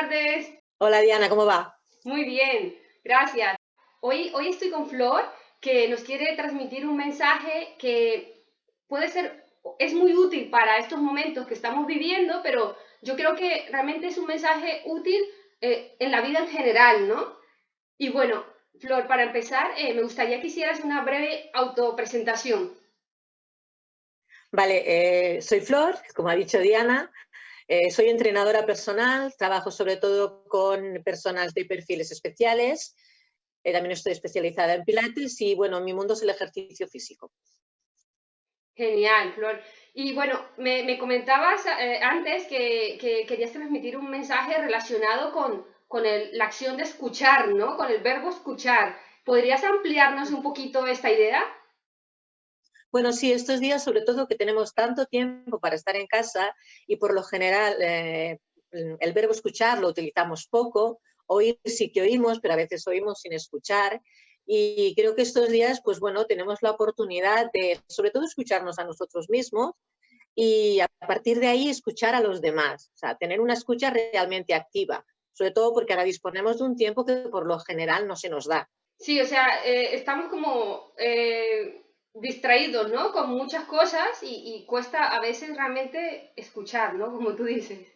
tardes. Hola Diana, ¿cómo va? Muy bien, gracias. Hoy, hoy estoy con Flor, que nos quiere transmitir un mensaje que puede ser, es muy útil para estos momentos que estamos viviendo, pero yo creo que realmente es un mensaje útil eh, en la vida en general, ¿no? Y bueno, Flor, para empezar, eh, me gustaría que hicieras una breve autopresentación. Vale, eh, soy Flor, como ha dicho Diana, eh, soy entrenadora personal, trabajo sobre todo con personas de perfiles especiales, eh, también estoy especializada en pilates y bueno, mi mundo es el ejercicio físico. Genial, Flor. Y bueno, me, comentabas eh, antes que, querías transmitir un mensaje relacionado con, con la acción de escuchar, ¿no? Con el verbo escuchar. ¿Podrías ampliarnos un poquito esta idea? Bueno, sí, estos días, sobre todo que tenemos tanto tiempo para estar en casa y por lo general eh, el verbo escuchar lo utilizamos poco, oír sí que oímos, pero a veces oímos sin escuchar. Y creo que estos días, pues bueno, tenemos la oportunidad de, sobre todo, escucharnos a nosotros mismos y a partir de ahí escuchar a los demás, o sea, tener una escucha realmente activa, sobre todo porque ahora disponemos de un tiempo que por lo general no se nos da. Sí, o sea, eh, estamos como eh, distraídos, ¿no? Con muchas cosas y, cuesta a veces realmente escuchar, ¿no? Como tú dices.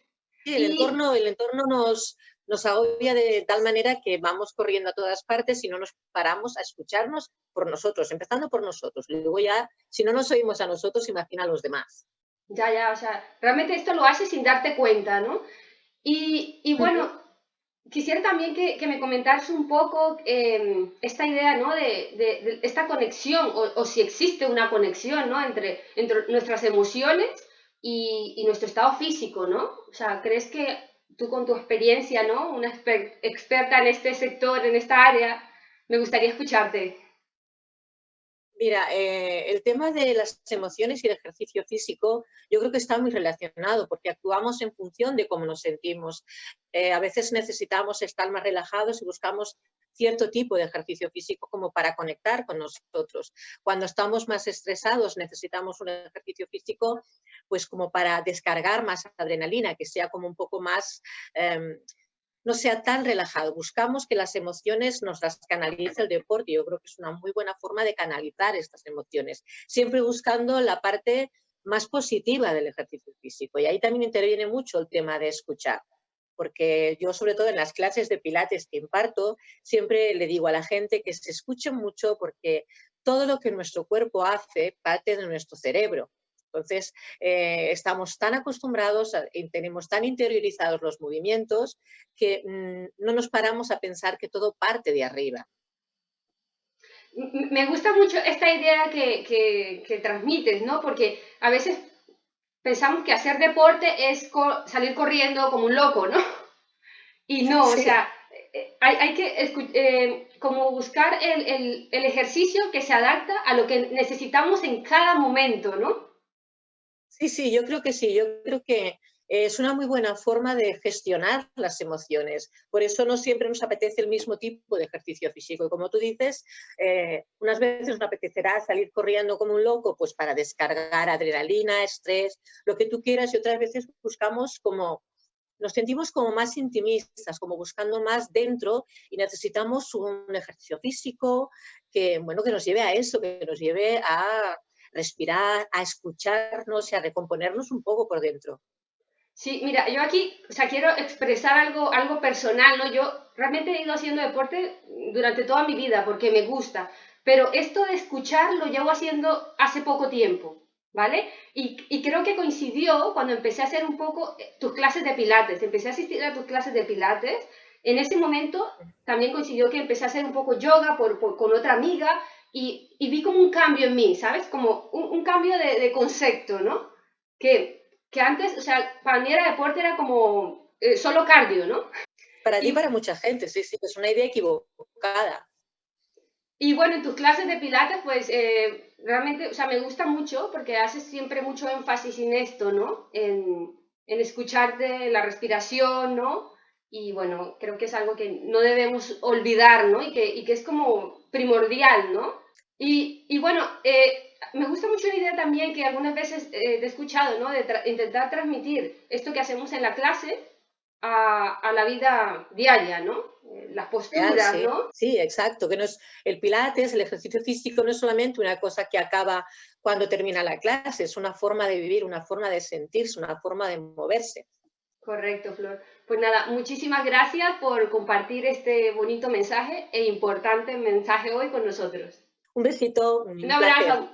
Sí, el entorno, el entorno nos, nos agobia de tal manera que vamos corriendo a todas partes y no nos paramos a escucharnos por nosotros, empezando por nosotros. Luego ya, si no nos oímos a nosotros, imagina a los demás. Ya, ya, o sea, realmente esto lo haces sin darte cuenta, ¿no? Y, y bueno, quisiera también que, me comentaras un poco em, esta idea, ¿no? De, esta conexión, o, si existe una conexión, ¿no? Entre, entre nuestras emociones y, nuestro estado físico, ¿no? O sea, ¿crees que tú con tu experiencia, ¿no? Una experta en este sector, en esta área, me gustaría escucharte. Mira, eh, el tema de las emociones y el ejercicio físico yo creo que está muy relacionado porque actuamos en función de cómo nos sentimos. Eh, a veces necesitamos estar más relajados y buscamos cierto tipo de ejercicio físico como para conectar con nosotros. Cuando estamos más estresados necesitamos un ejercicio físico pues como para descargar más adrenalina, que sea como un poco más... Em, no sea tan relajado. Buscamos que las emociones nos las canalice el deporte. Yo creo que es una muy buena forma de canalizar estas emociones, siempre buscando la parte más positiva del ejercicio físico. Y ahí también interviene mucho el tema de escuchar, porque yo sobre todo en las clases de pilates que imparto, siempre le digo a la gente que se escuche mucho porque todo lo que nuestro cuerpo hace parte de nuestro cerebro. Entonces, eh, estamos tan acostumbrados y tenemos tan interiorizados los movimientos que mm, no nos paramos a pensar que todo parte de arriba. Me gusta mucho esta idea que, transmites, ¿no? Porque a veces pensamos que hacer deporte es salir corriendo como un loco, ¿no? Y no, o sea, eh, hay, que eh, como buscar el, ejercicio que se adapta a lo que necesitamos en cada momento, ¿no? Sí, sí, yo creo que sí. Yo creo que es una muy buena forma de gestionar las emociones. Por eso no siempre nos apetece el mismo tipo de ejercicio físico. Y como tú dices, eh, unas veces nos apetecerá salir corriendo como un loco pues para descargar adrenalina, estrés, lo que tú quieras. Y otras veces buscamos como, nos sentimos como más intimistas, como buscando más dentro y necesitamos un ejercicio físico que, bueno, que nos lleve a eso, que nos lleve a respirar, a escucharnos y a recomponernos un poco por dentro. Sí, mira, yo aquí, o sea, quiero expresar algo, algo personal, ¿no? Yo realmente he ido haciendo deporte durante toda mi vida porque me gusta, pero esto de escuchar lo llevo haciendo hace poco tiempo, ¿vale? Y, creo que coincidió cuando empecé a hacer un poco eh, tus clases de pilates, empecé a asistir a tus clases de pilates, en ese momento también coincidió que empecé a hacer un poco yoga por, con otra amiga y, vi como un cambio en mí, ¿sabes? Como un, cambio de, concepto, ¿no? Que, que, antes, o sea, para mí era deporte, era como eh, solo cardio, ¿no? Para ti y para mucha gente, sí, sí, es una idea equivocada. Y bueno, en tus clases de pilates, pues eh, realmente, o sea, me gusta mucho porque haces siempre mucho énfasis en esto, ¿no? En, en escucharte la respiración, ¿no? Y bueno, creo que es algo que no debemos olvidar, ¿no? Y que, y que es como primordial, ¿no? Y, bueno, eh, me gusta mucho la idea también que algunas veces eh, he escuchado, ¿no? De intentar transmitir esto que hacemos en la clase a, la vida diaria, ¿no? Eh, las posturas, sí. ¿no? Sí, exacto, que no es, el pilates, el ejercicio físico no es solamente una cosa que acaba cuando termina la clase, es una forma de vivir, una forma de sentirse, una forma de moverse. Correcto, Flor. Pues nada, muchísimas gracias por compartir este bonito mensaje e importante mensaje hoy con nosotros. Un besito. Un, abrazo.